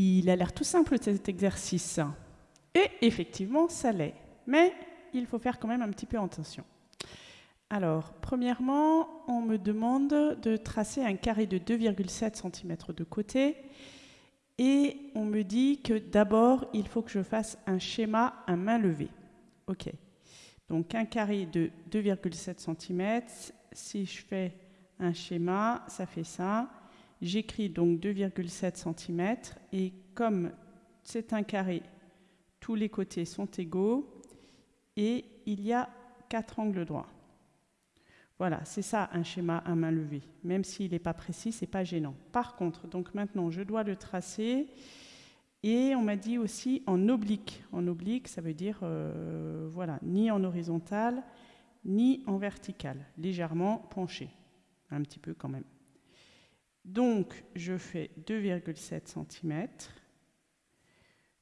Il a l'air tout simple cet exercice. Et effectivement, ça l'est. Mais il faut faire quand même un petit peu attention. Alors, premièrement, on me demande de tracer un carré de 2,7 cm de côté. Et on me dit que d'abord, il faut que je fasse un schéma à main levée. OK. Donc un carré de 2,7 cm. Si je fais un schéma, ça fait ça. J'écris donc 2,7 cm. Et comme c'est un carré, tous les côtés sont égaux. Et il y a quatre angles droits. Voilà, c'est ça un schéma à main levée. Même s'il n'est pas précis, c'est pas gênant. Par contre, donc maintenant, je dois le tracer. Et on m'a dit aussi en oblique. En oblique, ça veut dire, euh, voilà, ni en horizontal, ni en vertical. Légèrement penché. Un petit peu quand même. Donc, je fais 2,7 cm.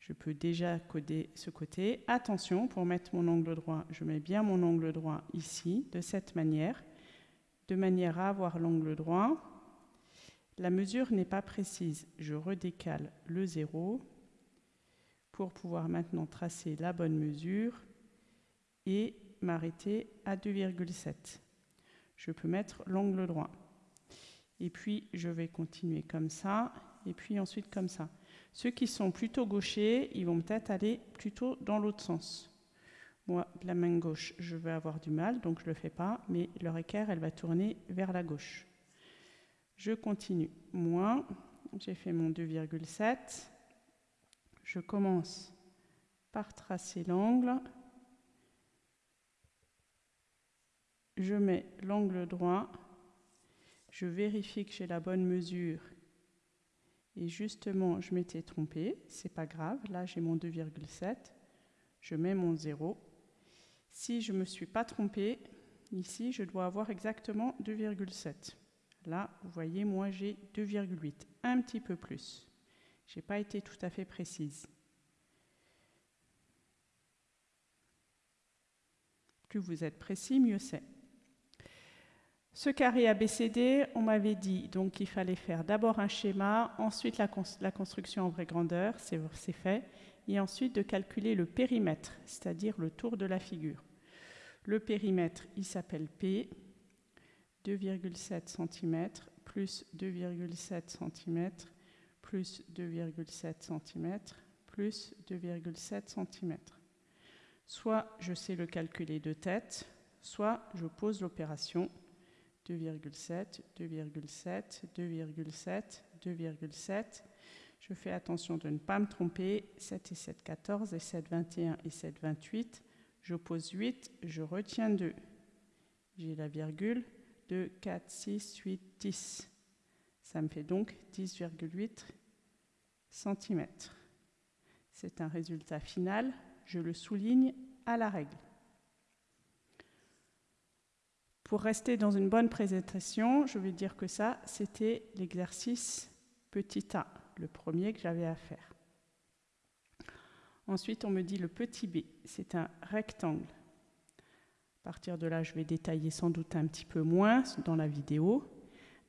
Je peux déjà coder ce côté. Attention, pour mettre mon angle droit, je mets bien mon angle droit ici, de cette manière, de manière à avoir l'angle droit. La mesure n'est pas précise. Je redécale le 0 pour pouvoir maintenant tracer la bonne mesure et m'arrêter à 2,7. Je peux mettre l'angle droit. Et puis, je vais continuer comme ça, et puis ensuite comme ça. Ceux qui sont plutôt gauchers, ils vont peut-être aller plutôt dans l'autre sens. Moi, la main gauche, je vais avoir du mal, donc je ne le fais pas, mais leur équerre, elle va tourner vers la gauche. Je continue. Moi, j'ai fait mon 2,7. Je commence par tracer l'angle. Je mets l'angle droit. Je vérifie que j'ai la bonne mesure et justement, je m'étais trompée, c'est pas grave, là j'ai mon 2,7, je mets mon 0. Si je ne me suis pas trompée, ici je dois avoir exactement 2,7. Là, vous voyez, moi j'ai 2,8, un petit peu plus. Je n'ai pas été tout à fait précise. Plus vous êtes précis, mieux c'est. Ce carré ABCD, on m'avait dit donc qu'il fallait faire d'abord un schéma, ensuite la, construction en vraie grandeur, c'est fait, et ensuite de calculer le périmètre, c'est-à-dire le tour de la figure. Le périmètre, il s'appelle P, 2,7 cm plus 2,7 cm plus 2,7 cm plus 2,7 cm. Soit je sais le calculer de tête, soit je pose l'opération 2,7, 2,7, 2,7, 2,7. Je fais attention de ne pas me tromper. 7 et 7, 14 et 7, 21 et 7, 28. Je pose 8, je retiens 2. J'ai la virgule. 2, 4, 6, 8, 10. Ça me fait donc 10,8 cm. C'est un résultat final. Je le souligne à la règle. Pour rester dans une bonne présentation, je vais dire que ça, c'était l'exercice petit a, le premier que j'avais à faire. Ensuite, on me dit le petit b, c'est un rectangle. À partir de là, je vais détailler sans doute un petit peu moins dans la vidéo.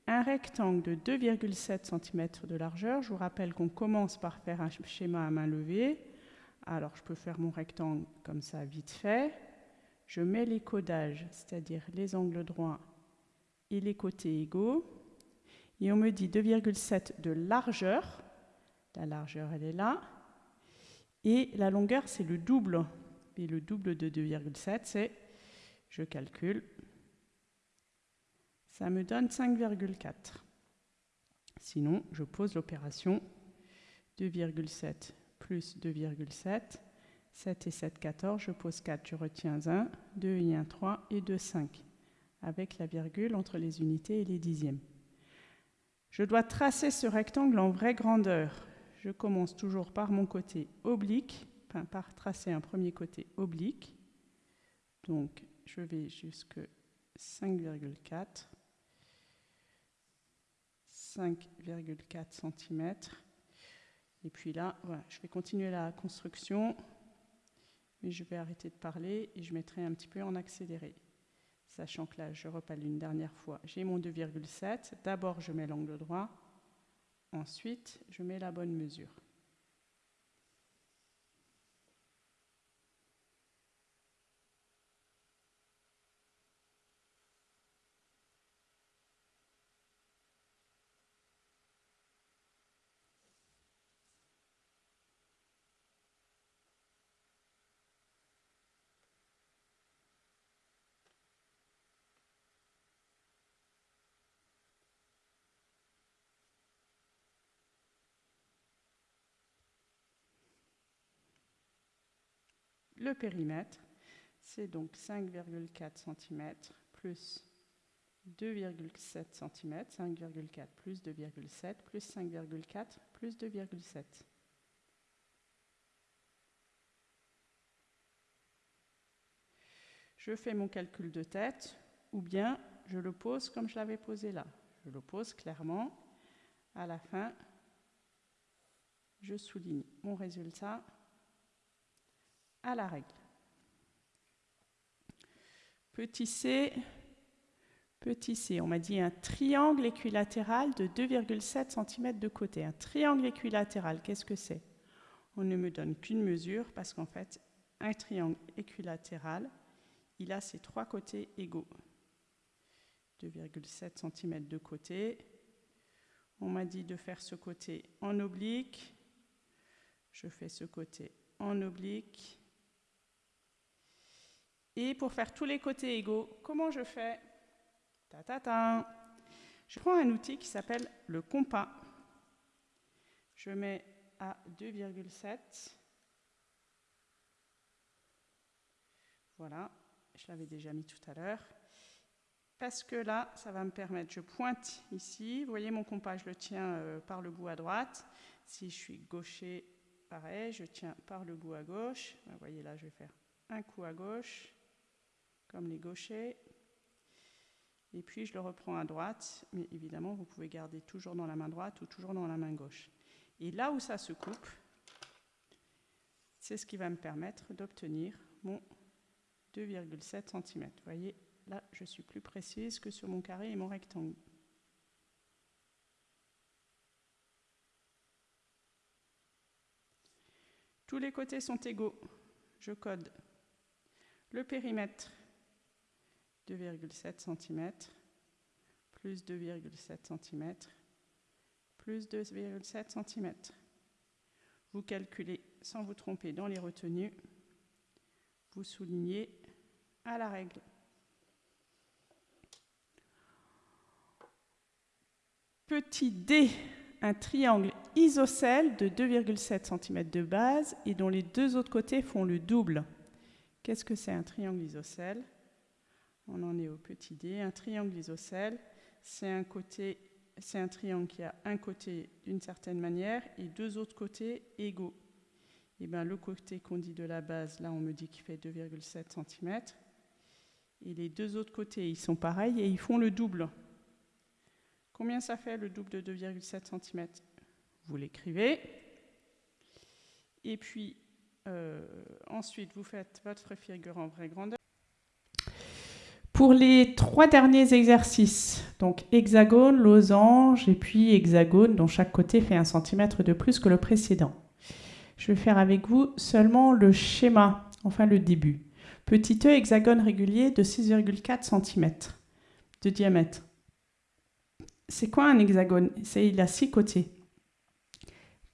Un rectangle de 2,7 cm de largeur. Je vous rappelle qu'on commence par faire un schéma à main levée. Alors, je peux faire mon rectangle comme ça, vite fait je mets les codages, c'est-à-dire les angles droits et les côtés égaux, et on me dit 2,7 de largeur, la largeur elle est là, et la longueur c'est le double, et le double de 2,7 c'est, je calcule, ça me donne 5,4. Sinon, je pose l'opération 2,7 plus 2,7 7 et 7, 14, je pose 4, je retiens 1, 2 et 1, 3 et 2, 5, avec la virgule entre les unités et les dixièmes. Je dois tracer ce rectangle en vraie grandeur. Je commence toujours par mon côté oblique, par tracer un premier côté oblique. Donc, je vais jusque 5,4, 5,4 cm. Et puis là, voilà, je vais continuer la construction mais je vais arrêter de parler et je mettrai un petit peu en accéléré. Sachant que là, je repale une dernière fois. J'ai mon 2,7. D'abord, je mets l'angle droit. Ensuite, je mets la bonne mesure. Le périmètre, c'est donc 5,4 cm plus 2,7 cm, 5,4 plus 2,7 plus 5,4 plus 2,7. Je fais mon calcul de tête ou bien je le pose comme je l'avais posé là. Je le pose clairement. À la fin, je souligne mon résultat à la règle. Petit c, petit c, on m'a dit un triangle équilatéral de 2,7 cm de côté. Un triangle équilatéral, qu'est-ce que c'est? On ne me donne qu'une mesure parce qu'en fait, un triangle équilatéral, il a ses trois côtés égaux. 2,7 cm de côté. On m'a dit de faire ce côté en oblique. Je fais ce côté en oblique. Et pour faire tous les côtés égaux, comment je fais? Ta, ta, ta. Je prends un outil qui s'appelle le compas. Je mets à 2,7. Voilà, je l'avais déjà mis tout à l'heure. Parce que là, ça va me permettre, je pointe ici, vous voyez mon compas, je le tiens euh, par le bout à droite. Si je suis gaucher, pareil, je tiens par le bout à gauche. Vous voyez là, je vais faire un coup à gauche, comme les gauchers. Et puis je le reprends à droite, mais évidemment, vous pouvez garder toujours dans la main droite ou toujours dans la main gauche. Et là où ça se coupe, c'est ce qui va me permettre d'obtenir mon 2,7 cm. Vous voyez, là, je suis plus précise que sur mon carré et mon rectangle. Tous les côtés sont égaux. Je code le périmètre 2,7 cm plus 2,7 cm plus 2,7 cm. Vous calculez sans vous tromper dans les retenues. Vous soulignez à la règle. Petit d, un triangle isocèle de 2,7 cm de base et dont les deux autres côtés font le double. Qu'est-ce que c'est un triangle isocèle? On en est au petit d. Un triangle isocèle, c'est un, triangle qui a un côté d'une certaine manière et deux autres côtés égaux. Et eh bien, le côté qu'on dit de la base, là on me dit qu'il fait 2,7 cm. Et les deux autres côtés, ils sont pareils et ils font le double. Combien ça fait le double de 2,7 cm Vous l'écrivez. Et puis, euh, ensuite, vous faites votre figure en vraie grandeur. Pour les trois derniers exercices, donc hexagone, losange et puis hexagone, dont chaque côté fait un centimètre de plus que le précédent. Je vais faire avec vous seulement le schéma, enfin le début. Petit e hexagone régulier de 6,4 cm de diamètre. C'est quoi un hexagone? C'est il a six côtés.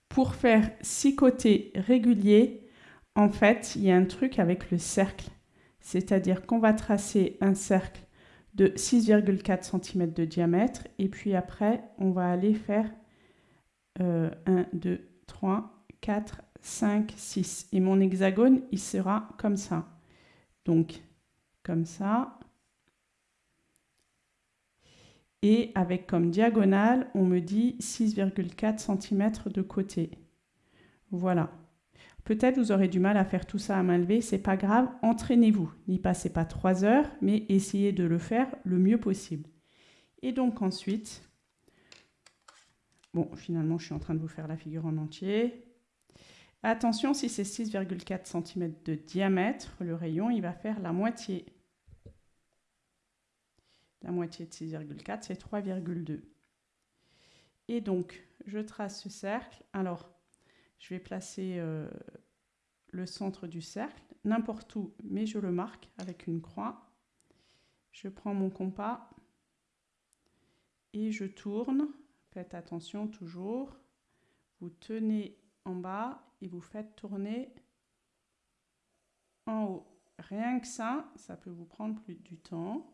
Pour faire six côtés réguliers, en fait, il y a un truc avec le cercle. C'est-à-dire qu'on va tracer un cercle de 6,4 cm de diamètre et puis après, on va aller faire 1, 2, 3, 4, 5, 6. Et mon hexagone, il sera comme ça. Donc, comme ça. Et avec comme diagonale, on me dit 6,4 cm de côté. Voilà. Peut-être vous aurez du mal à faire tout ça à main levée, c'est pas grave, entraînez-vous. N'y passez pas trois heures, mais essayez de le faire le mieux possible. Et donc ensuite, bon, finalement, je suis en train de vous faire la figure en entier. Attention, si c'est 6,4 cm de diamètre, le rayon, il va faire la moitié. La moitié de 6,4, c'est 3,2. Et donc, je trace ce cercle. Alors, je vais placer euh, le centre du cercle, n'importe où, mais je le marque avec une croix. Je prends mon compas et je tourne. Faites attention toujours. Vous tenez en bas et vous faites tourner en haut. Rien que ça, ça peut vous prendre plus du temps.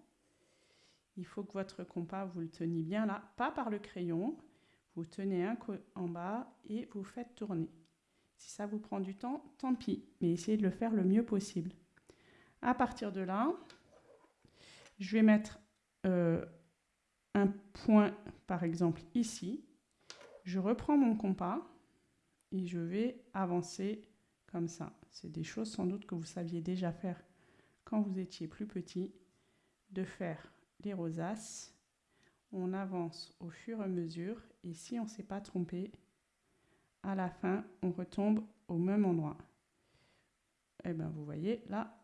Il faut que votre compas, vous le teniez bien là, pas par le crayon. Vous tenez un en bas et vous faites tourner. Si ça vous prend du temps, tant pis, mais essayez de le faire le mieux possible. À partir de là, je vais mettre euh, un point, par exemple ici. Je reprends mon compas et je vais avancer comme ça. C'est des choses sans doute que vous saviez déjà faire quand vous étiez plus petit, de faire les rosaces. On avance au fur et à mesure et si on ne s'est pas trompé, à la fin, on retombe au même endroit. Et eh bien, vous voyez, là,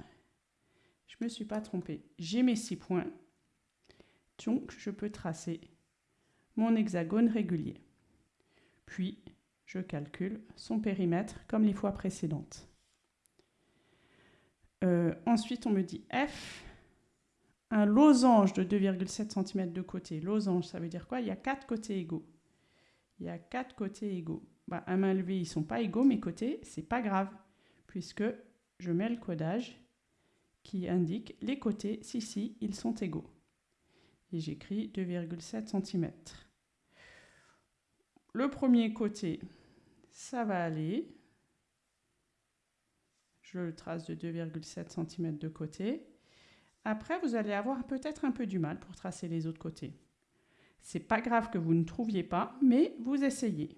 je ne me suis pas trompée. J'ai mes six points. Donc, je peux tracer mon hexagone régulier. Puis, je calcule son périmètre comme les fois précédentes. Euh, ensuite, on me dit F, un losange de 2,7 cm de côté. Losange, ça veut dire quoi? Il y a quatre côtés égaux. Il y a quatre côtés égaux. Bah, à main levée, ils ne sont pas égaux, mes côtés, c'est pas grave, puisque je mets le codage qui indique les côtés, si, si, ils sont égaux. Et j'écris 2,7 cm. Le premier côté, ça va aller. Je le trace de 2,7 cm de côté. Après, vous allez avoir peut-être un peu du mal pour tracer les autres côtés. C'est pas grave que vous ne trouviez pas, mais vous essayez.